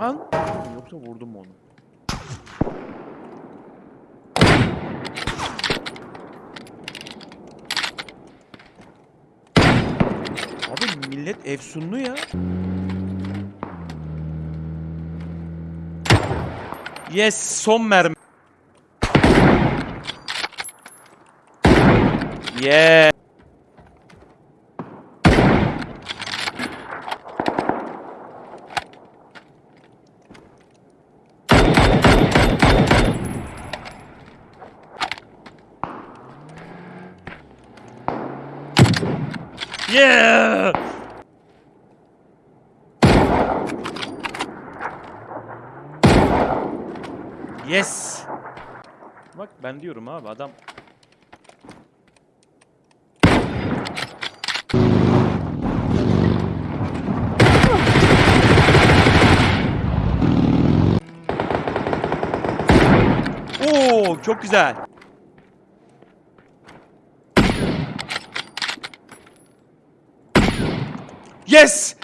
An. Yoksa vurdum mu onu? Abi millet efsunlu ya. Yes, son mermi. Yeah. Yeah. Yes. Bak ben diyorum abi adam Oo çok güzel. Yes!